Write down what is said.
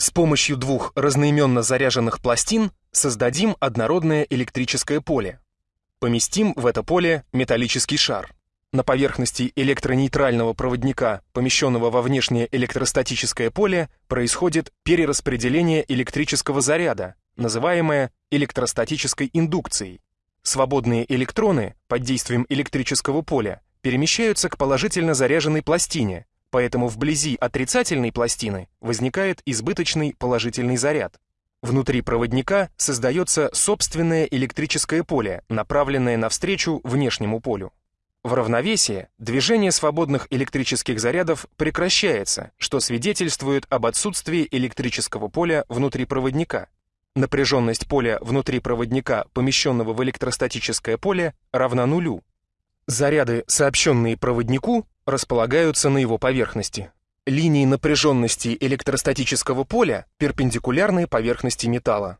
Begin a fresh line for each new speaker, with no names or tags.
С помощью двух разноименно заряженных пластин создадим однородное электрическое поле. Поместим в это поле металлический шар. На поверхности электронейтрального проводника, помещенного во внешнее электростатическое поле, происходит перераспределение электрического заряда, называемое электростатической индукцией. Свободные электроны под действием электрического поля перемещаются к положительно заряженной пластине, поэтому вблизи отрицательной пластины возникает избыточный положительный заряд. Внутри проводника создается собственное электрическое поле, направленное навстречу внешнему полю. В равновесии движение свободных электрических зарядов прекращается, что свидетельствует об отсутствии электрического поля внутри проводника. Напряженность поля внутри проводника, помещенного в электростатическое поле, равна нулю. Заряды, сообщенные проводнику, располагаются на его поверхности. Линии напряженности электростатического поля перпендикулярны поверхности металла.